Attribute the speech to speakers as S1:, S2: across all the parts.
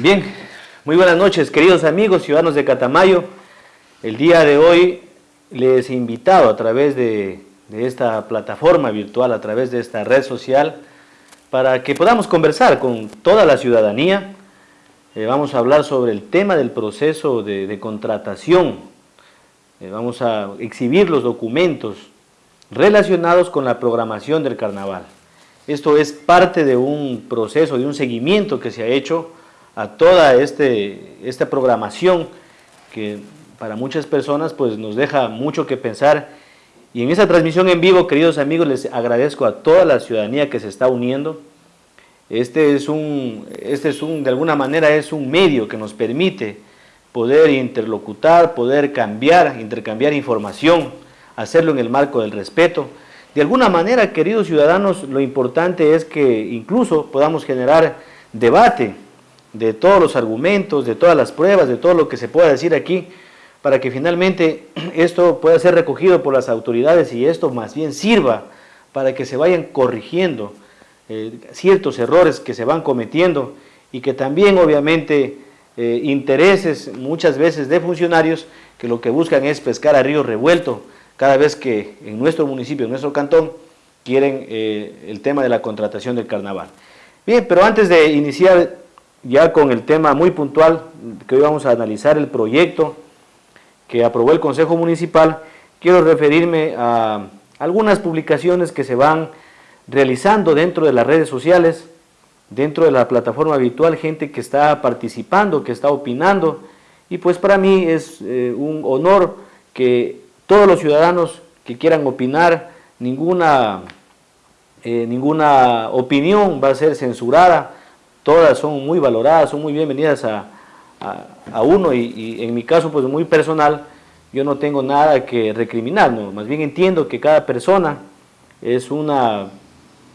S1: Bien, muy buenas noches, queridos amigos, ciudadanos de Catamayo. El día de hoy les he invitado a través de, esta plataforma virtual, a través de esta red social, para que podamos conversar con toda la ciudadanía. Eh, vamos a hablar sobre el tema del proceso de, contratación. Eh, vamos a exhibir los documentos relacionados con la programación del carnaval. Esto es parte de un proceso, de un seguimiento que se ha hecho a toda este, esta programación que para muchas personas pues nos deja mucho que pensar y en esta transmisión en vivo, queridos amigos, les agradezco a toda la ciudadanía que se está uniendo. Este es un, este es un, de alguna manera es un medio que nos permite poder interlocutar, poder cambiar, intercambiar información, hacerlo en el marco del respeto. De alguna manera, queridos ciudadanos, lo importante es que incluso podamos generar debate, de todos los argumentos, de todas las pruebas, de todo lo que se pueda decir aquí, para que finalmente esto pueda ser recogido por las autoridades y esto más bien sirva para que se vayan corrigiendo eh, ciertos errores que se van cometiendo y que también obviamente eh, intereses muchas veces de funcionarios que lo que buscan es pescar a río revuelto cada vez que en nuestro municipio, en nuestro cantón, quieren eh, el tema de la contratación del carnaval. Bien, pero antes de iniciar ya con el tema muy puntual, que hoy vamos a analizar el proyecto que aprobó el Consejo Municipal, quiero referirme a algunas publicaciones que se van realizando dentro de las redes sociales, dentro de la plataforma virtual, gente que está participando, que está opinando, y pues para mí es eh, un honor que todos los ciudadanos que quieran opinar, ninguna, eh, ninguna opinión va a ser censurada, todas son muy valoradas, son muy bienvenidas a, uno y, en mi caso pues muy personal, yo no tengo nada que recriminar, más bien entiendo que cada persona es una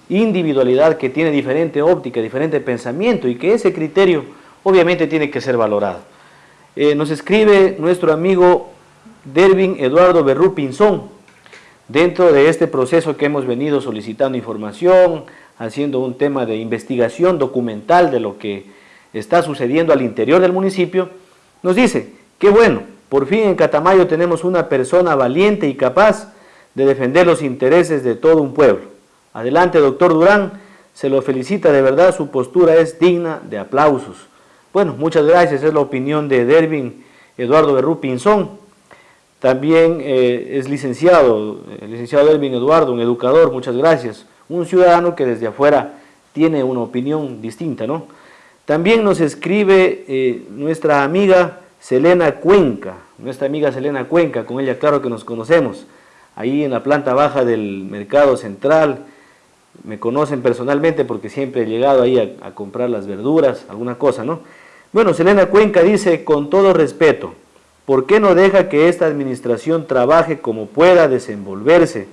S1: individualidad que tiene diferente óptica, diferente pensamiento y que ese criterio obviamente tiene que ser valorado. Eh, nos escribe nuestro amigo Dervin Eduardo Berrú Pinzón, dentro de este proceso que hemos venido solicitando información, haciendo un tema de investigación documental de lo que está sucediendo al interior del municipio, nos dice, qué bueno, por fin en Catamayo tenemos una persona valiente y capaz de defender los intereses de todo un pueblo. Adelante, doctor Durán, se lo felicita de verdad, su postura es digna de aplausos. Bueno, muchas gracias, es la opinión de Dervin Eduardo Berrú Pinzón. También eh, es licenciado, el licenciado Dervin Eduardo, un educador, muchas gracias un ciudadano que desde afuera tiene una opinión distinta, ¿no? También nos escribe eh, nuestra amiga Selena Cuenca, nuestra amiga Selena Cuenca, con ella claro que nos conocemos, ahí en la planta baja del Mercado Central, me conocen personalmente porque siempre he llegado ahí a, a comprar las verduras, alguna cosa, ¿no? Bueno, Selena Cuenca dice, con todo respeto, ¿por qué no deja que esta administración trabaje como pueda desenvolverse?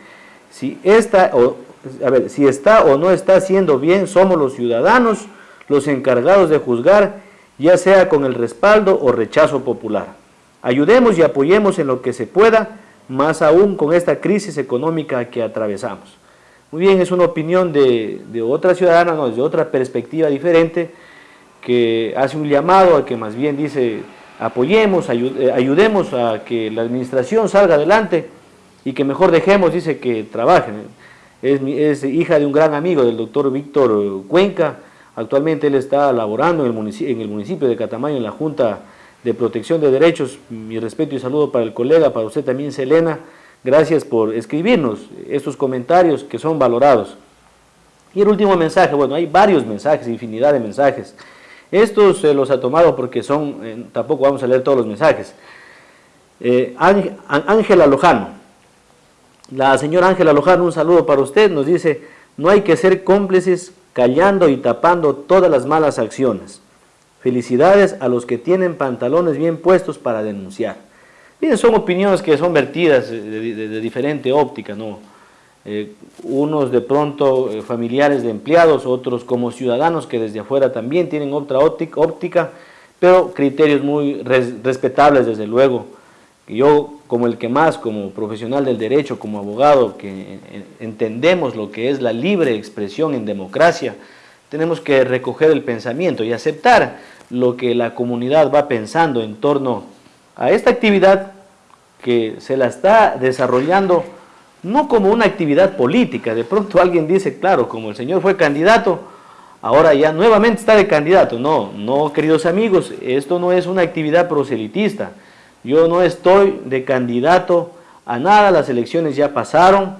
S1: Si esta, o, a ver, si está o no está haciendo bien, somos los ciudadanos los encargados de juzgar, ya sea con el respaldo o rechazo popular. Ayudemos y apoyemos en lo que se pueda, más aún con esta crisis económica que atravesamos. Muy bien, es una opinión de, otra ciudadana, no, desde otra perspectiva diferente, que hace un llamado a que más bien dice, apoyemos, eh, ayudemos a que la administración salga adelante y que mejor dejemos, dice, que trabajen es, hija de un gran amigo del doctor Víctor Cuenca, actualmente él está laborando en el, municipio, en el municipio de Catamayo en la Junta de Protección de Derechos, mi respeto y saludo para el colega, para usted también Selena, gracias por escribirnos estos comentarios que son valorados. Y el último mensaje, bueno, hay varios mensajes, infinidad de mensajes. Estos los ha tomado porque son, eh, tampoco vamos a leer todos los mensajes. Eh, Ángela Lojano, la señora Ángela Lojano, un saludo para usted, nos dice, no hay que ser cómplices callando y tapando todas las malas acciones. Felicidades a los que tienen pantalones bien puestos para denunciar. Bien, son opiniones que son vertidas de, diferente óptica, ¿no? Eh, unos de pronto eh, familiares de empleados, otros como ciudadanos que desde afuera también tienen otra óptica, pero criterios muy respetables desde luego. Yo como el que más, como profesional del derecho, como abogado, que entendemos lo que es la libre expresión en democracia, tenemos que recoger el pensamiento y aceptar lo que la comunidad va pensando en torno a esta actividad que se la está desarrollando no como una actividad política. De pronto alguien dice, claro, como el señor fue candidato, ahora ya nuevamente está de candidato. No, no, queridos amigos, esto no es una actividad proselitista. Yo no estoy de candidato a nada, las elecciones ya pasaron,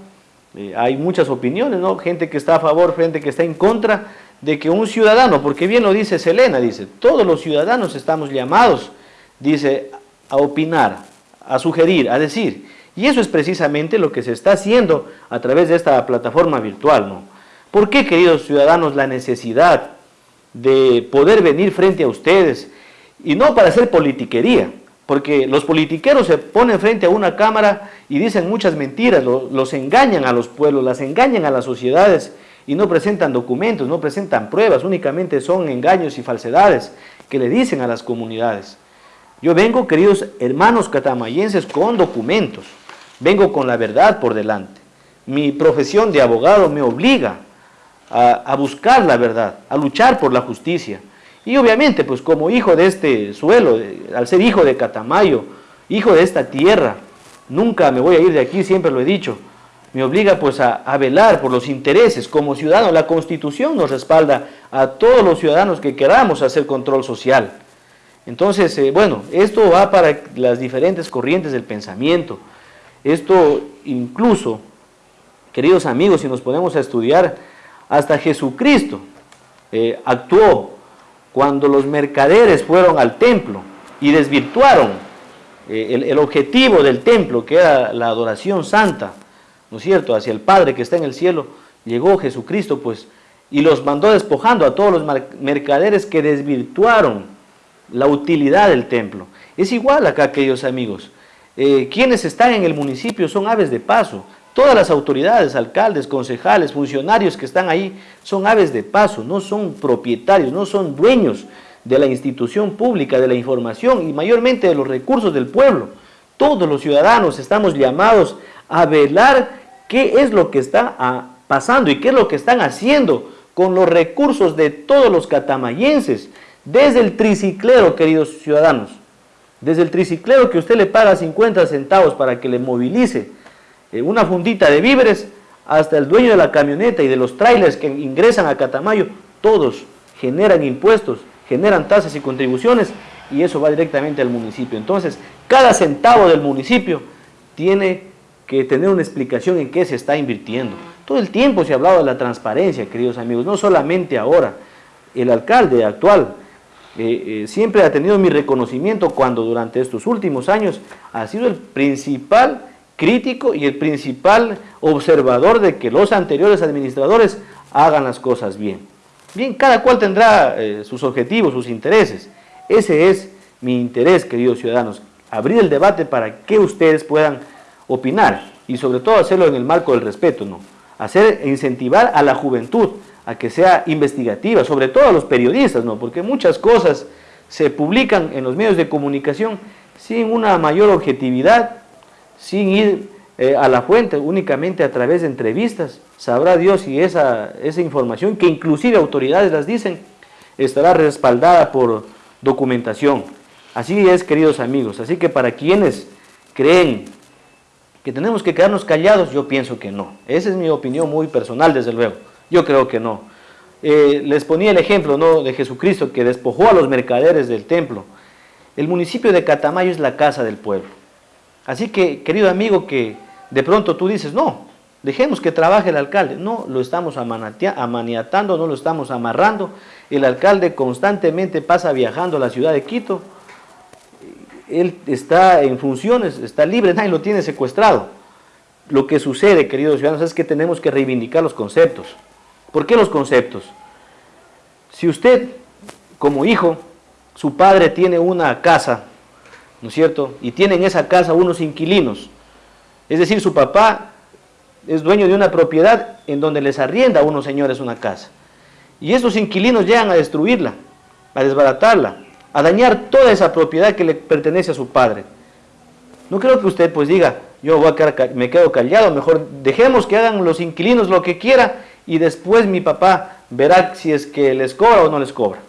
S1: eh, hay muchas opiniones, ¿no? Gente que está a favor, gente que está en contra de que un ciudadano, porque bien lo dice Selena, dice, todos los ciudadanos estamos llamados, dice, a opinar, a sugerir, a decir. Y eso es precisamente lo que se está haciendo a través de esta plataforma virtual, ¿no? ¿Por qué, queridos ciudadanos, la necesidad de poder venir frente a ustedes y no para hacer politiquería? Porque los politiqueros se ponen frente a una cámara y dicen muchas mentiras, los engañan a los pueblos, las engañan a las sociedades y no presentan documentos, no presentan pruebas, únicamente son engaños y falsedades que le dicen a las comunidades. Yo vengo, queridos hermanos catamayenses, con documentos, vengo con la verdad por delante. Mi profesión de abogado me obliga a, a buscar la verdad, a luchar por la justicia. Y obviamente, pues como hijo de este suelo, al ser hijo de Catamayo, hijo de esta tierra, nunca me voy a ir de aquí, siempre lo he dicho, me obliga pues a, velar por los intereses como ciudadano. La Constitución nos respalda a todos los ciudadanos que queramos hacer control social. Entonces, eh, bueno, esto va para las diferentes corrientes del pensamiento. Esto incluso, queridos amigos, si nos ponemos a estudiar, hasta Jesucristo eh, actuó cuando los mercaderes fueron al templo y desvirtuaron eh, el, objetivo del templo, que era la adoración santa, ¿no es cierto?, hacia el Padre que está en el cielo, llegó Jesucristo, pues, y los mandó despojando a todos los mercaderes que desvirtuaron la utilidad del templo. Es igual acá, queridos amigos. Eh, quienes están en el municipio son aves de paso. Todas las autoridades, alcaldes, concejales, funcionarios que están ahí son aves de paso, no son propietarios, no son dueños de la institución pública, de la información y mayormente de los recursos del pueblo. Todos los ciudadanos estamos llamados a velar qué es lo que está ah, pasando y qué es lo que están haciendo con los recursos de todos los catamayenses, desde el triciclero, queridos ciudadanos, desde el triciclero que usted le paga 50 centavos para que le movilice eh, una fundita de víveres, hasta el dueño de la camioneta y de los trailers que ingresan a Catamayo, todos generan impuestos, generan tasas y contribuciones y eso va directamente al municipio. Entonces, cada centavo del municipio tiene que tener una explicación en qué se está invirtiendo. Todo el tiempo se ha hablado de la transparencia, queridos amigos, no solamente ahora. El alcalde actual eh, eh, siempre ha tenido mi reconocimiento cuando durante estos últimos años ha sido el principal crítico y el principal observador de que los anteriores administradores hagan las cosas bien. Bien, cada cual tendrá eh, sus objetivos, sus intereses. Ese es mi interés, queridos ciudadanos, abrir el debate para que ustedes puedan opinar y sobre todo hacerlo en el marco del respeto, ¿no? Hacer, incentivar a la juventud a que sea investigativa, sobre todo a los periodistas, ¿no? Porque muchas cosas se publican en los medios de comunicación sin una mayor objetividad, sin ir eh, a la fuente, únicamente a través de entrevistas. Sabrá Dios si esa, esa información, que inclusive autoridades las dicen, estará respaldada por documentación. Así es, queridos amigos. Así que para quienes creen ¿Que tenemos que quedarnos callados? Yo pienso que no. Esa es mi opinión muy personal, desde luego. Yo creo que no. Eh, les ponía el ejemplo ¿no? de Jesucristo que despojó a los mercaderes del templo. El municipio de Catamayo es la casa del pueblo. Así que, querido amigo, que de pronto tú dices, no, dejemos que trabaje el alcalde. No, lo estamos amaniatando, no lo estamos amarrando. El alcalde constantemente pasa viajando a la ciudad de Quito él está en funciones, está libre, nadie lo tiene secuestrado. Lo que sucede, queridos ciudadanos, es que tenemos que reivindicar los conceptos. ¿Por qué los conceptos? Si usted, como hijo, su padre tiene una casa, ¿no es cierto? Y tiene en esa casa unos inquilinos. Es decir, su papá es dueño de una propiedad en donde les arrienda a unos señores una casa. Y estos inquilinos llegan a destruirla, a desbaratarla, a dañar toda esa propiedad que le pertenece a su padre. No creo que usted pues diga, yo voy a quedar, me quedo callado, mejor dejemos que hagan los inquilinos lo que quiera y después mi papá verá si es que les cobra o no les cobra.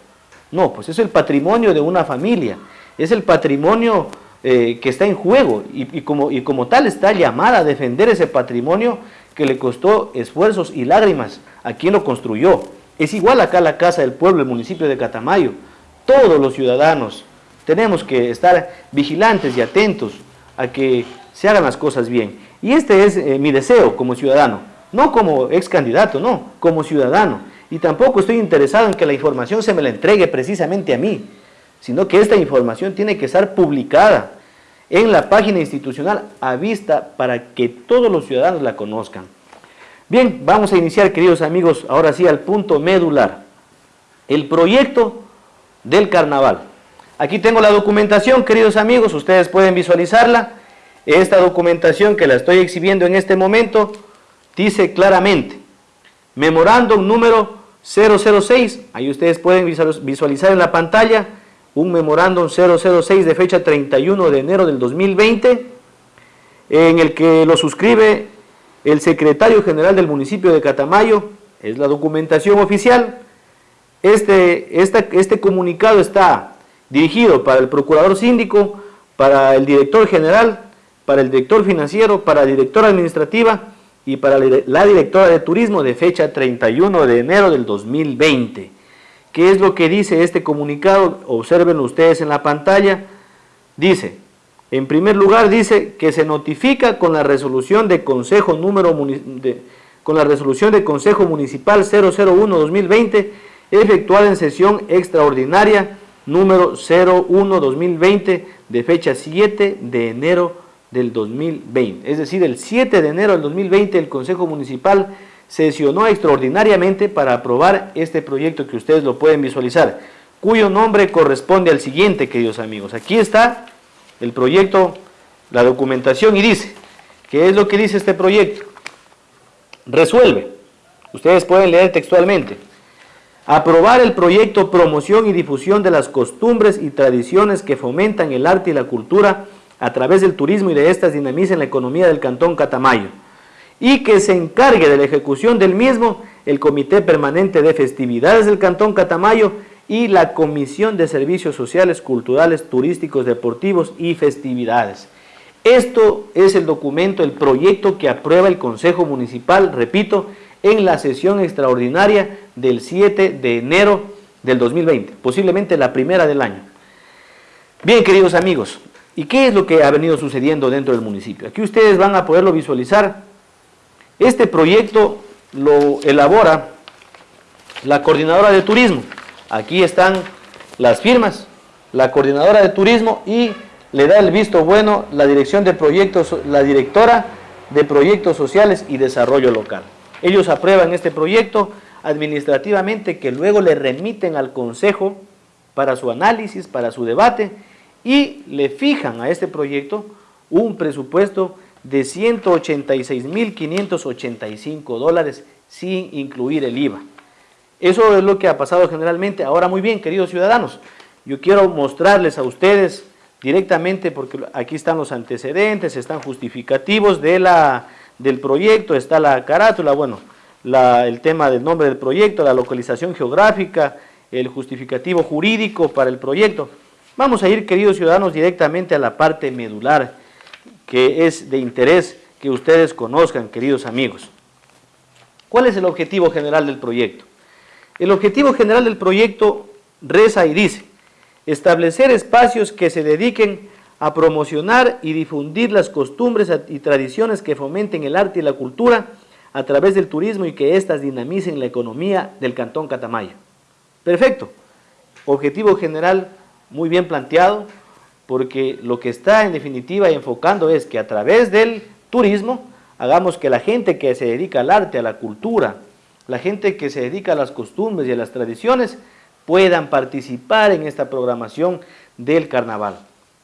S1: No, pues es el patrimonio de una familia, es el patrimonio eh, que está en juego y, como, tal está llamada a defender ese patrimonio que le costó esfuerzos y lágrimas a quien lo construyó. Es igual acá la Casa del Pueblo, el municipio de Catamayo. Todos los ciudadanos tenemos que estar vigilantes y atentos a que se hagan las cosas bien. Y este es eh, mi deseo como ciudadano, no como ex candidato, no, como ciudadano. Y tampoco estoy interesado en que la información se me la entregue precisamente a mí, sino que esta información tiene que estar publicada en la página institucional a vista para que todos los ciudadanos la conozcan. Bien, vamos a iniciar, queridos amigos, ahora sí al punto medular. El proyecto del carnaval. Aquí tengo la documentación, queridos amigos, ustedes pueden visualizarla. Esta documentación que la estoy exhibiendo en este momento dice claramente, memorándum número 006, ahí ustedes pueden visualizar en la pantalla, un memorándum 006 de fecha 31 de enero del 2020, en el que lo suscribe el secretario general del municipio de Catamayo, es la documentación oficial. Este, este comunicado está dirigido para el procurador síndico, para el director general, para el director financiero, para la directora administrativa y para la directora de turismo de fecha 31 de enero del 2020. ¿Qué es lo que dice este comunicado? Observen ustedes en la pantalla. Dice, en primer lugar dice que se notifica con la resolución de Consejo número con la resolución de Consejo Municipal 001-2020 efectuada en sesión extraordinaria número 01-2020 de fecha 7 de enero del 2020. Es decir, el 7 de enero del 2020 el Consejo Municipal sesionó extraordinariamente para aprobar este proyecto que ustedes lo pueden visualizar, cuyo nombre corresponde al siguiente, queridos amigos. Aquí está el proyecto, la documentación y dice, ¿qué es lo que dice este proyecto? Resuelve, ustedes pueden leer textualmente, aprobar el proyecto promoción y difusión de las costumbres y tradiciones que fomentan el arte y la cultura a través del turismo y de estas dinamicen la economía del Cantón Catamayo y que se encargue de la ejecución del mismo el Comité Permanente de Festividades del Cantón Catamayo y la Comisión de Servicios Sociales, Culturales, Turísticos, Deportivos y Festividades. Esto es el documento, el proyecto que aprueba el Consejo Municipal, repito, en la sesión extraordinaria del 7 de enero del 2020, posiblemente la primera del año. Bien, queridos amigos, ¿y qué es lo que ha venido sucediendo dentro del municipio? Aquí ustedes van a poderlo visualizar. Este proyecto lo elabora la coordinadora de turismo, Aquí están las firmas, la coordinadora de turismo y le da el visto bueno la dirección de proyectos, la directora de proyectos sociales y desarrollo local. Ellos aprueban este proyecto administrativamente que luego le remiten al consejo para su análisis, para su debate y le fijan a este proyecto un presupuesto de 186.585 dólares sin incluir el IVA. Eso es lo que ha pasado generalmente. Ahora muy bien, queridos ciudadanos, yo quiero mostrarles a ustedes directamente, porque aquí están los antecedentes, están justificativos de la, del proyecto, está la carátula, bueno, el tema del nombre del proyecto, la localización geográfica, el justificativo jurídico para el proyecto. Vamos a ir, queridos ciudadanos, directamente a la parte medular, que es de interés que ustedes conozcan, queridos amigos. ¿Cuál es el objetivo general del proyecto? El objetivo general del proyecto reza y dice, establecer espacios que se dediquen a promocionar y difundir las costumbres y tradiciones que fomenten el arte y la cultura a través del turismo y que éstas dinamicen la economía del Cantón Catamaya. Perfecto. Objetivo general muy bien planteado, porque lo que está en definitiva enfocando es que a través del turismo hagamos que la gente que se dedica al arte, a la cultura, la gente que se dedica a las costumbres y a las tradiciones puedan participar en esta programación del carnaval.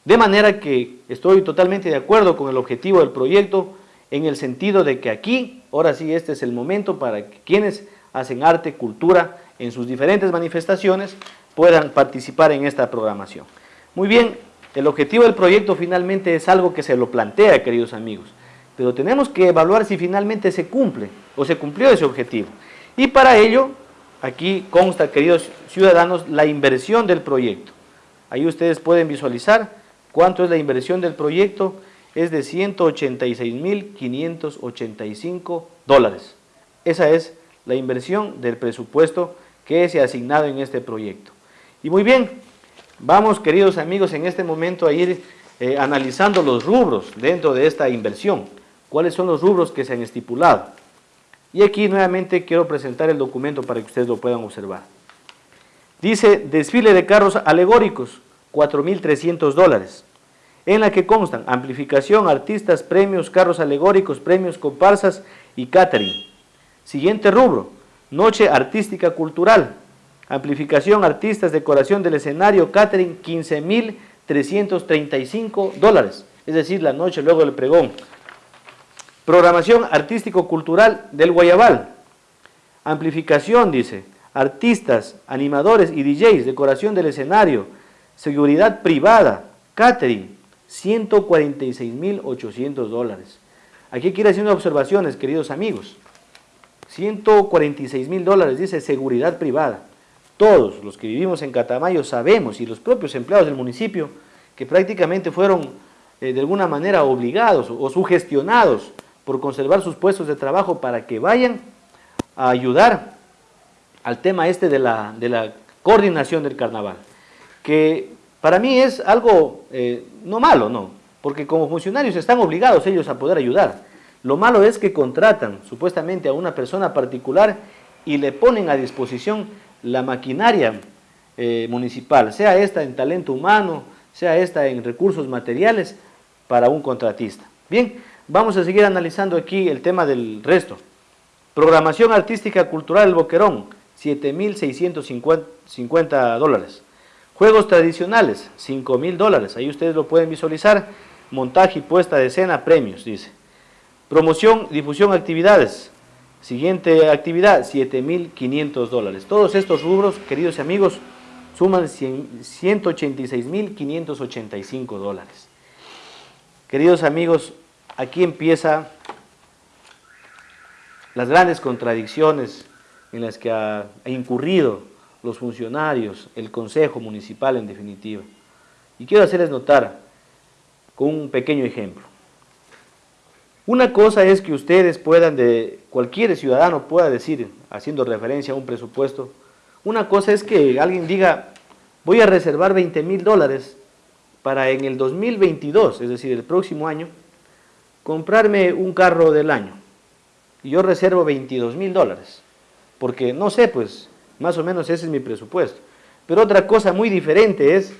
S1: De manera que estoy totalmente de acuerdo con el objetivo del proyecto en el sentido de que aquí, ahora sí, este es el momento para que quienes hacen arte, cultura, en sus diferentes manifestaciones, puedan participar en esta programación. Muy bien, el objetivo del proyecto finalmente es algo que se lo plantea, queridos amigos, pero tenemos que evaluar si finalmente se cumple o se cumplió ese objetivo. Y para ello aquí consta, queridos ciudadanos, la inversión del proyecto. Ahí ustedes pueden visualizar cuánto es la inversión del proyecto, es de 186.585 dólares. Esa es la inversión del presupuesto que se ha asignado en este proyecto. Y muy bien, vamos queridos amigos en este momento a ir eh, analizando los rubros dentro de esta inversión. ¿Cuáles son los rubros que se han estipulado? Y aquí nuevamente quiero presentar el documento para que ustedes lo puedan observar. Dice, desfile de carros alegóricos, 4.300 dólares, en la que constan amplificación, artistas, premios, carros alegóricos, premios, comparsas y catering. Siguiente rubro, noche artística cultural, amplificación, artistas, decoración del escenario, catering, 15.335 dólares, es decir, la noche luego del pregón. Programación artístico-cultural del Guayabal, amplificación, dice, artistas, animadores y DJs, decoración del escenario, seguridad privada, catering, 146.800 dólares. Aquí quiero hacer unas observaciones, queridos amigos. 146 mil dólares, dice seguridad privada. Todos los que vivimos en Catamayo sabemos, y los propios empleados del municipio, que prácticamente fueron eh, de alguna manera obligados o sugestionados por conservar sus puestos de trabajo para que vayan a ayudar al tema este de la, coordinación del carnaval, que para mí es algo eh, no malo, no, porque como funcionarios están obligados ellos a poder ayudar, lo malo es que contratan supuestamente a una persona particular y le ponen a disposición la maquinaria eh, municipal, sea esta en talento humano, sea esta en recursos materiales, para un contratista. Bien, vamos a seguir analizando aquí el tema del resto. Programación artística cultural El Boquerón, 7.650 dólares. Juegos tradicionales, 5.000 dólares. Ahí ustedes lo pueden visualizar. Montaje y puesta de escena, premios, dice. Promoción, difusión, actividades. Siguiente actividad, 7.500 dólares. Todos estos rubros, queridos amigos, suman 186.585 dólares. Queridos amigos, aquí empieza las grandes contradicciones en las que ha, incurrido los funcionarios, el Consejo Municipal en definitiva. Y quiero hacerles notar con un pequeño ejemplo. Una cosa es que ustedes puedan, de cualquier ciudadano pueda decir, haciendo referencia a un presupuesto, una cosa es que alguien diga, voy a reservar 20 mil dólares para en el 2022, es decir, el próximo año, comprarme un carro del año. Y yo reservo 22 mil dólares, porque no sé, pues, más o menos ese es mi presupuesto. Pero otra cosa muy diferente es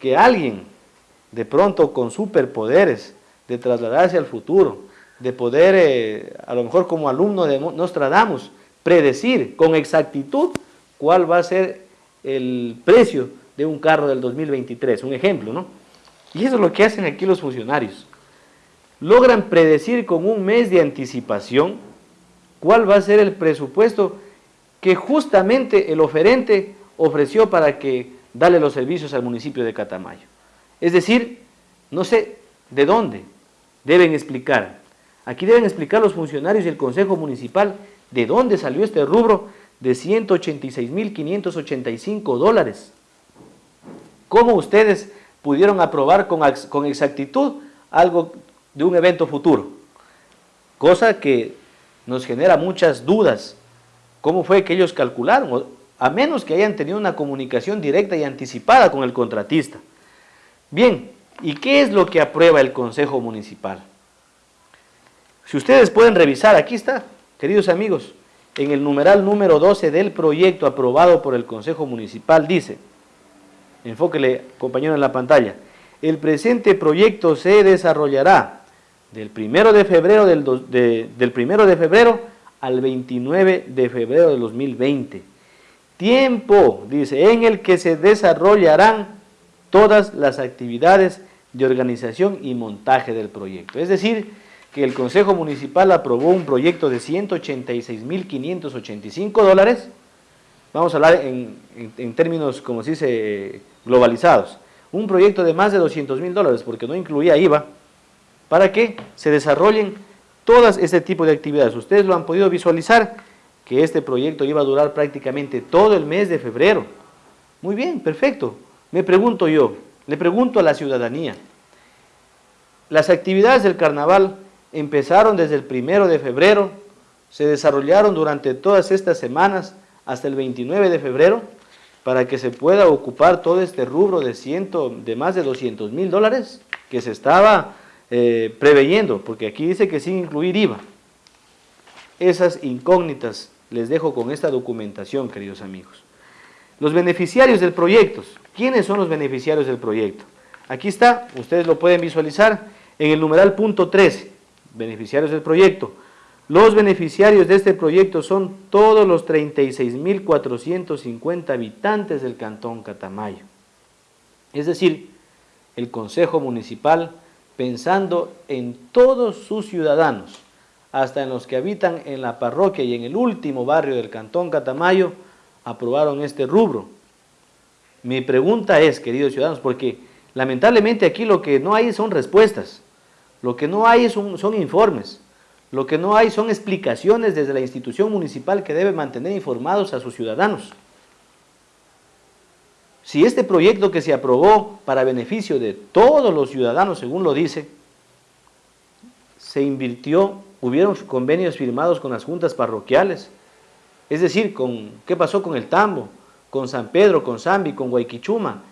S1: que alguien, de pronto con superpoderes, de trasladarse al futuro, de poder, eh, a lo mejor como alumno de Nostradamus, predecir con exactitud cuál va a ser el precio de un carro del 2023, un ejemplo, ¿no? Y eso es lo que hacen aquí los funcionarios. Logran predecir con un mes de anticipación cuál va a ser el presupuesto que justamente el oferente ofreció para que darle los servicios al municipio de Catamayo. Es decir, no sé de dónde deben explicar Aquí deben explicar los funcionarios y el Consejo Municipal de dónde salió este rubro de 186.585 dólares. ¿Cómo ustedes pudieron aprobar con, con exactitud algo de un evento futuro? Cosa que nos genera muchas dudas. ¿Cómo fue que ellos calcularon? A menos que hayan tenido una comunicación directa y anticipada con el contratista. Bien, ¿y qué es lo que aprueba el Consejo Municipal? Si ustedes pueden revisar, aquí está, queridos amigos, en el numeral número 12 del proyecto aprobado por el Consejo Municipal dice, enfóquele compañero en la pantalla, el presente proyecto se desarrollará del primero de febrero del, del primero de febrero al 29 de febrero de 2020. Tiempo, dice, en el que se desarrollarán todas las actividades de organización y montaje del proyecto. Es decir, que el Consejo Municipal aprobó un proyecto de 186.585 dólares, vamos a hablar en, términos, como se dice, globalizados, un proyecto de más de 200 mil dólares, porque no incluía IVA, para que se desarrollen todas este tipo de actividades. Ustedes lo han podido visualizar que este proyecto iba a durar prácticamente todo el mes de febrero. Muy bien, perfecto. Me pregunto yo, le pregunto a la ciudadanía, las actividades del carnaval empezaron desde el primero de febrero, se desarrollaron durante todas estas semanas hasta el 29 de febrero, para que se pueda ocupar todo este rubro de, ciento, de más de 200 mil dólares que se estaba eh, preveyendo, porque aquí dice que sin incluir IVA. Esas incógnitas les dejo con esta documentación, queridos amigos. Los beneficiarios del proyecto. ¿Quiénes son los beneficiarios del proyecto? Aquí está, ustedes lo pueden visualizar en el numeral punto 13, beneficiarios del proyecto. Los beneficiarios de este proyecto son todos los 36.450 habitantes del Cantón Catamayo. Es decir, el Consejo Municipal pensando en todos sus ciudadanos, hasta en los que habitan en la parroquia y en el último barrio del Cantón Catamayo, aprobaron este rubro. Mi pregunta es, queridos ciudadanos, porque lamentablemente aquí lo que no hay son respuestas, lo que no hay son, son informes, lo que no hay son explicaciones desde la institución municipal que debe mantener informados a sus ciudadanos. Si este proyecto que se aprobó para beneficio de todos los ciudadanos, según lo dice, se invirtió hubieron convenios firmados con las juntas parroquiales, es decir, con qué pasó con el Tambo, con San Pedro, con Zambi, con Guayquichuma,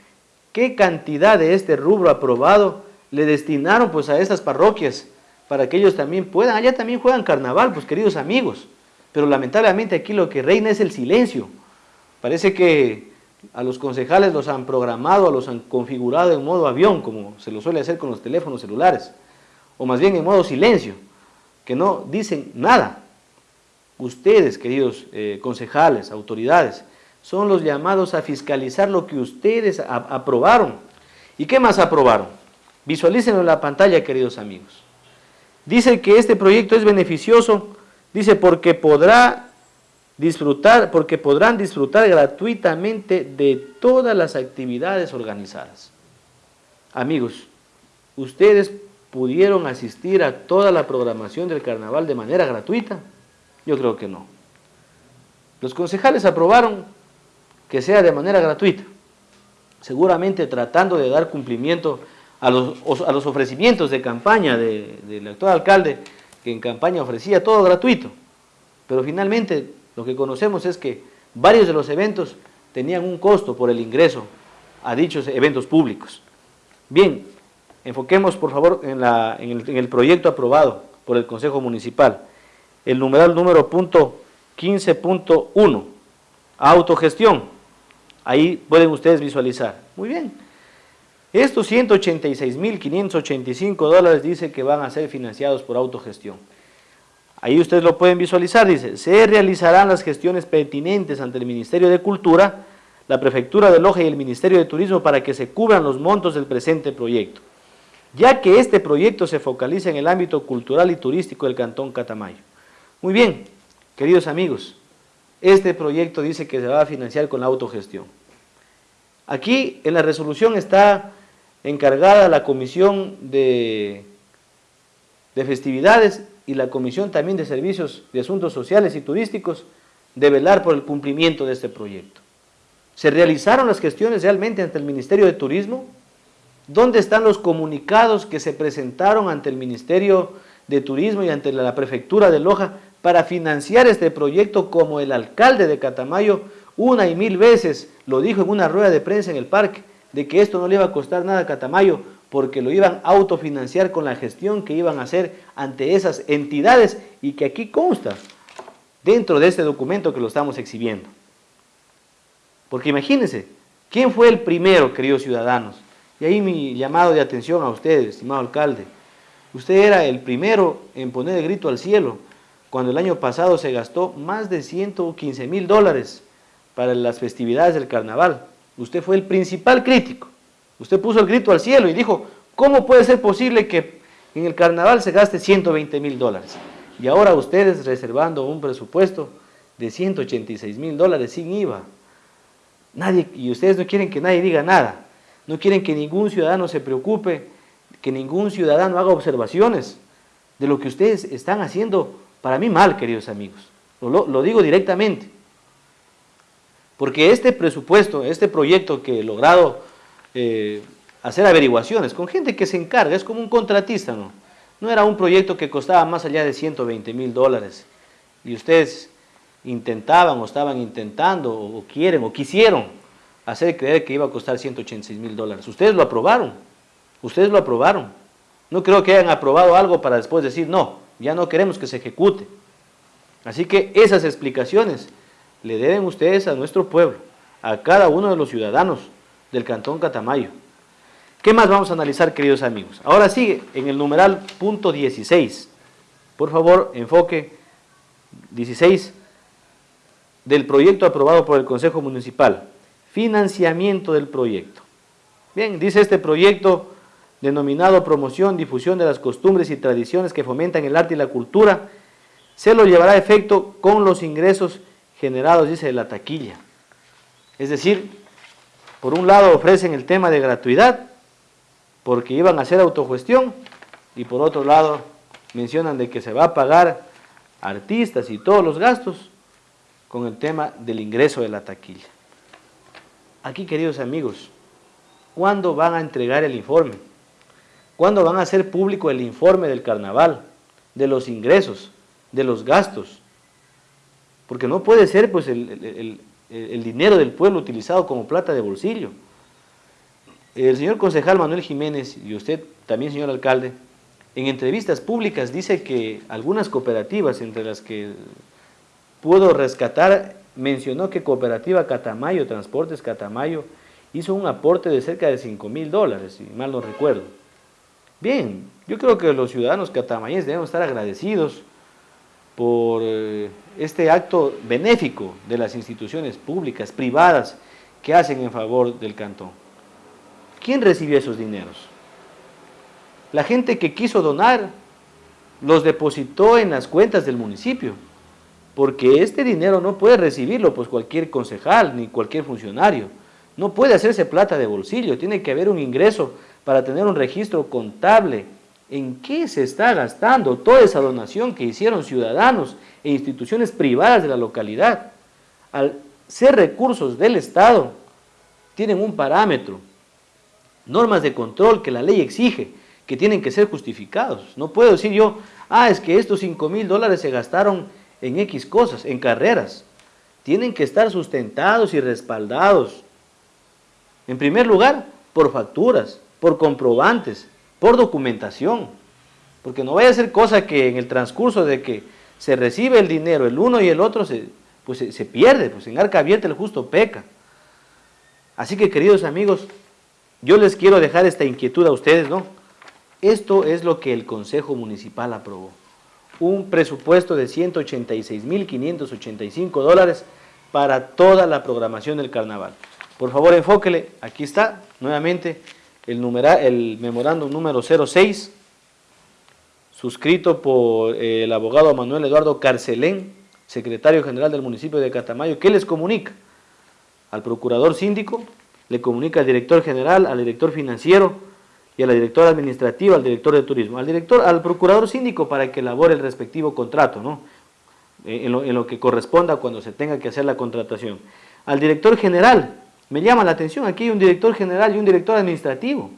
S1: qué cantidad de este rubro aprobado le destinaron pues a esas parroquias para que ellos también puedan, allá también juegan carnaval, pues queridos amigos, pero lamentablemente aquí lo que reina es el silencio, parece que a los concejales los han programado, los han configurado en modo avión, como se lo suele hacer con los teléfonos celulares, o más bien en modo silencio, que no dicen nada. Ustedes, queridos eh, concejales, autoridades, son los llamados a fiscalizar lo que ustedes aprobaron. ¿Y qué más aprobaron? Visualícenlo en la pantalla, queridos amigos. Dice que este proyecto es beneficioso, dice porque podrá disfrutar, porque podrán disfrutar gratuitamente de todas las actividades organizadas. Amigos, ustedes pudieron asistir a toda la programación del carnaval de manera gratuita? Yo creo que no. Los concejales aprobaron que sea de manera gratuita, seguramente tratando de dar cumplimiento a los, a los ofrecimientos de campaña del actual alcalde, que en campaña ofrecía todo gratuito. Pero finalmente lo que conocemos es que varios de los eventos tenían un costo por el ingreso a dichos eventos públicos. Bien, Enfoquemos, por favor, en, el, proyecto aprobado por el Consejo Municipal. El numeral número punto 15.1, autogestión. Ahí pueden ustedes visualizar. Muy bien. Estos 186.585 dólares dice que van a ser financiados por autogestión. Ahí ustedes lo pueden visualizar, dice, se realizarán las gestiones pertinentes ante el Ministerio de Cultura, la Prefectura de Loja y el Ministerio de Turismo para que se cubran los montos del presente proyecto ya que este proyecto se focaliza en el ámbito cultural y turístico del Cantón Catamayo. Muy bien, queridos amigos, este proyecto dice que se va a financiar con la autogestión. Aquí en la resolución está encargada la Comisión de, de Festividades y la Comisión también de Servicios de Asuntos Sociales y Turísticos de velar por el cumplimiento de este proyecto. ¿Se realizaron las gestiones realmente ante el Ministerio de Turismo? ¿Dónde están los comunicados que se presentaron ante el Ministerio de Turismo y ante la Prefectura de Loja para financiar este proyecto como el alcalde de Catamayo una y mil veces lo dijo en una rueda de prensa en el parque, de que esto no le iba a costar nada a Catamayo porque lo iban a autofinanciar con la gestión que iban a hacer ante esas entidades y que aquí consta dentro de este documento que lo estamos exhibiendo. Porque imagínense, ¿quién fue el primero, queridos ciudadanos? Y ahí mi llamado de atención a usted, estimado alcalde. Usted era el primero en poner el grito al cielo cuando el año pasado se gastó más de 115 mil dólares para las festividades del carnaval. Usted fue el principal crítico. Usted puso el grito al cielo y dijo, ¿cómo puede ser posible que en el carnaval se gaste 120 mil dólares? Y ahora ustedes reservando un presupuesto de 186 mil dólares sin IVA. Nadie, y ustedes no quieren que nadie diga nada. No quieren que ningún ciudadano se preocupe, que ningún ciudadano haga observaciones de lo que ustedes están haciendo para mí mal, queridos amigos. Lo, digo directamente. Porque este presupuesto, este proyecto que he logrado eh, hacer averiguaciones con gente que se encarga, es como un contratista, ¿no? No era un proyecto que costaba más allá de 120 mil dólares. Y ustedes intentaban o estaban intentando o quieren o quisieron hacer creer que iba a costar 186 mil dólares. Ustedes lo aprobaron. Ustedes lo aprobaron. No creo que hayan aprobado algo para después decir, no, ya no queremos que se ejecute. Así que esas explicaciones le deben ustedes a nuestro pueblo, a cada uno de los ciudadanos del Cantón Catamayo. ¿Qué más vamos a analizar, queridos amigos? Ahora sigue en el numeral punto 16. Por favor, enfoque 16 del proyecto aprobado por el Consejo Municipal. Financiamiento del proyecto. Bien, dice este proyecto denominado Promoción, Difusión de las Costumbres y Tradiciones que fomentan el arte y la cultura, se lo llevará a efecto con los ingresos generados, dice, de la taquilla. Es decir, por un lado ofrecen el tema de gratuidad, porque iban a hacer autogestión, y por otro lado mencionan de que se va a pagar artistas y todos los gastos con el tema del ingreso de la taquilla. Aquí, queridos amigos, ¿cuándo van a entregar el informe? ¿Cuándo van a hacer público el informe del carnaval, de los ingresos, de los gastos? Porque no puede ser pues, el, dinero del pueblo utilizado como plata de bolsillo. El señor concejal Manuel Jiménez y usted también, señor alcalde, en entrevistas públicas dice que algunas cooperativas, entre las que puedo rescatar, mencionó que Cooperativa Catamayo, Transportes Catamayo, hizo un aporte de cerca de 5 mil dólares, si mal no recuerdo. Bien, yo creo que los ciudadanos catamayenses debemos estar agradecidos por eh, este acto benéfico de las instituciones públicas, privadas, que hacen en favor del cantón. ¿Quién recibió esos dineros? La gente que quiso donar los depositó en las cuentas del municipio, porque este dinero no puede recibirlo pues cualquier concejal ni cualquier funcionario. No puede hacerse plata de bolsillo, tiene que haber un ingreso para tener un registro contable. ¿En qué se está gastando toda esa donación que hicieron ciudadanos e instituciones privadas de la localidad? Al ser recursos del Estado, tienen un parámetro, normas de control que la ley exige, que tienen que ser justificados. No puedo decir yo, ah, es que estos 5 mil dólares se gastaron en X cosas, en carreras. Tienen que estar sustentados y respaldados. En primer lugar, por facturas, por comprobantes, por documentación. Porque no vaya a ser cosa que en el transcurso de que se recibe el dinero, el uno y el otro, se, pues se, pierde, pues en arca abierta el justo peca. Así que queridos amigos, yo les quiero dejar esta inquietud a ustedes, ¿no? Esto es lo que el Consejo Municipal aprobó. Un presupuesto de 186.585 dólares para toda la programación del carnaval. Por favor, enfóquele. Aquí está, nuevamente, el, el memorándum número 06, suscrito por eh, el abogado Manuel Eduardo Carcelén, secretario general del municipio de Catamayo, ¿qué les comunica? Al procurador síndico, le comunica al director general, al director financiero, y a la directora administrativa, al director de turismo, al director, al procurador síndico para que elabore el respectivo contrato, ¿no? Eh, en, lo, que corresponda cuando se tenga que hacer la contratación. Al director general, me llama la atención, aquí hay un director general y un director administrativo.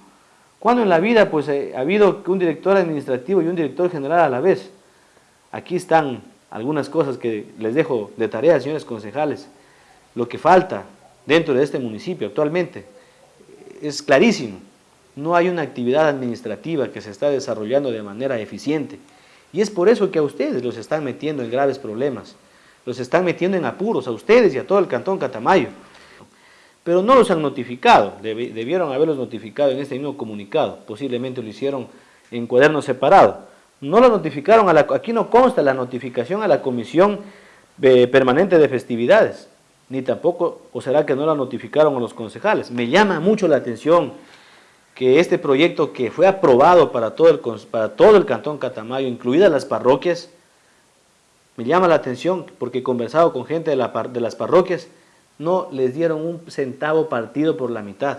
S1: ¿Cuándo en la vida pues, eh, ha habido un director administrativo y un director general a la vez? Aquí están algunas cosas que les dejo de tarea, señores concejales. Lo que falta dentro de este municipio actualmente es clarísimo no hay una actividad administrativa que se está desarrollando de manera eficiente. Y es por eso que a ustedes los están metiendo en graves problemas, los están metiendo en apuros a ustedes y a todo el Cantón Catamayo. Pero no los han notificado, debieron haberlos notificado en este mismo comunicado, posiblemente lo hicieron en cuaderno separado. No lo notificaron, aquí no consta la notificación a la Comisión eh, Permanente de Festividades, ni tampoco, o será que no la notificaron a los concejales. Me llama mucho la atención que este proyecto que fue aprobado para todo el, para todo el Cantón Catamayo, incluidas las parroquias, me llama la atención porque he conversado con gente de las parroquias, no les dieron un centavo partido por la mitad.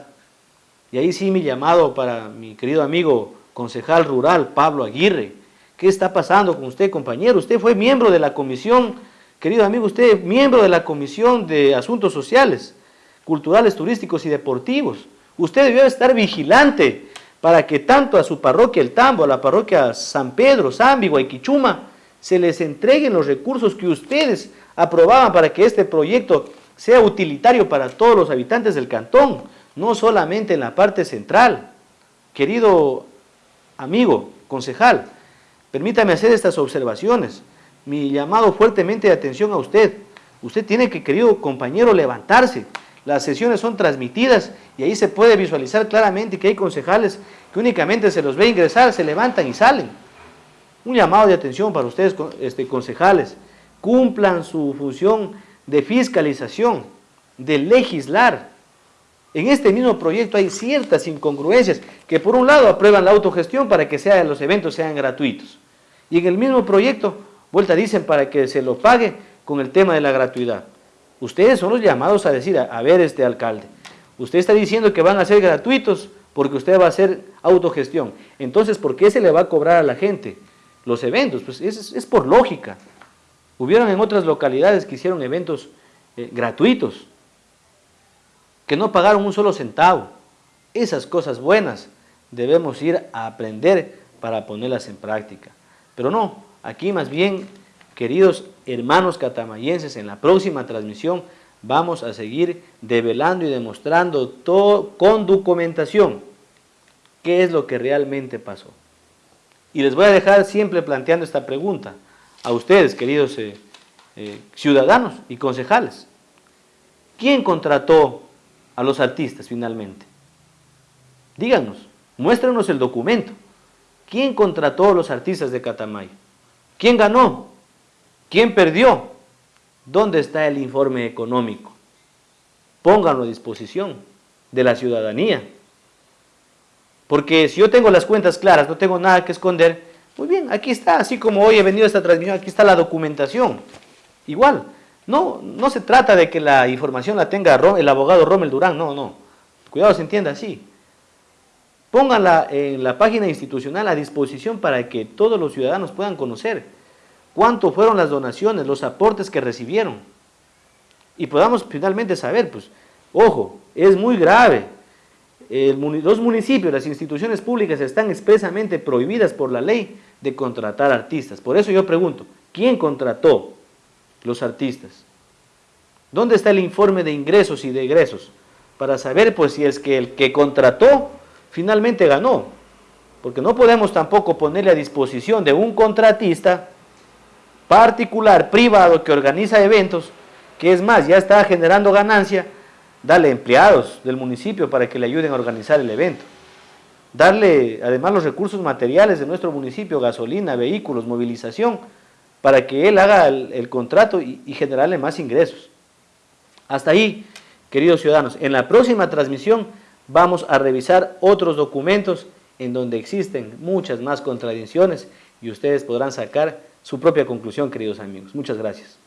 S1: Y ahí sí mi llamado para mi querido amigo concejal rural, Pablo Aguirre. ¿Qué está pasando con usted, compañero? Usted fue miembro de la comisión querido amigo, usted miembro de la Comisión de Asuntos Sociales, Culturales, Turísticos y Deportivos. Usted debió estar vigilante para que tanto a su parroquia El Tambo, a la parroquia San Pedro, Zambi, Guayquichuma, se les entreguen los recursos que ustedes aprobaban para que este proyecto sea utilitario para todos los habitantes del cantón, no solamente en la parte central. Querido amigo, concejal, permítame hacer estas observaciones. Mi llamado fuertemente de atención a usted. Usted tiene que, querido compañero, levantarse. Las sesiones son transmitidas y ahí se puede visualizar claramente que hay concejales que únicamente se los ve ingresar, se levantan y salen. Un llamado de atención para ustedes, este, concejales. Cumplan su función de fiscalización, de legislar. En este mismo proyecto hay ciertas incongruencias que por un lado aprueban la autogestión para que sea, los eventos sean gratuitos. Y en el mismo proyecto, vuelta dicen para que se lo pague con el tema de la gratuidad. Ustedes son los llamados a decir, a, ver este alcalde, usted está diciendo que van a ser gratuitos porque usted va a hacer autogestión. Entonces, ¿por qué se le va a cobrar a la gente los eventos? Pues es, por lógica. Hubieron en otras localidades que hicieron eventos eh, gratuitos, que no pagaron un solo centavo. Esas cosas buenas debemos ir a aprender para ponerlas en práctica. Pero no, aquí más bien Queridos hermanos catamayenses, en la próxima transmisión vamos a seguir develando y demostrando todo con documentación qué es lo que realmente pasó. Y les voy a dejar siempre planteando esta pregunta a ustedes, queridos eh, eh, ciudadanos y concejales. ¿Quién contrató a los artistas finalmente? Díganos, muéstrenos el documento. ¿Quién contrató a los artistas de Catamayo? ¿Quién ganó? ¿Quién perdió? ¿Dónde está el informe económico? Pónganlo a disposición de la ciudadanía. Porque si yo tengo las cuentas claras, no tengo nada que esconder, muy bien, aquí está, así como hoy he venido a esta transmisión, aquí está la documentación. Igual, no, no se trata de que la información la tenga el abogado Rommel Durán, no, no. Cuidado, se entienda así. Pónganla en la página institucional a disposición para que todos los ciudadanos puedan conocer cuánto fueron las donaciones, los aportes que recibieron. Y podamos finalmente saber, pues, ojo, es muy grave. los municipios, las instituciones públicas están expresamente prohibidas por la ley de contratar artistas. Por eso yo pregunto, ¿quién contrató los artistas? ¿Dónde está el informe de ingresos y de egresos? Para saber pues si es que el que contrató finalmente ganó. Porque no podemos tampoco ponerle a disposición de un contratista particular, privado, que organiza eventos, que es más, ya está generando ganancia, darle empleados del municipio para que le ayuden a organizar el evento. Darle además los recursos materiales de nuestro municipio, gasolina, vehículos, movilización, para que él haga el, contrato y, y generarle más ingresos. Hasta ahí, queridos ciudadanos, en la próxima transmisión vamos a revisar otros documentos en donde existen muchas más contradicciones y ustedes podrán sacar su propia conclusión, queridos amigos. Muchas gracias.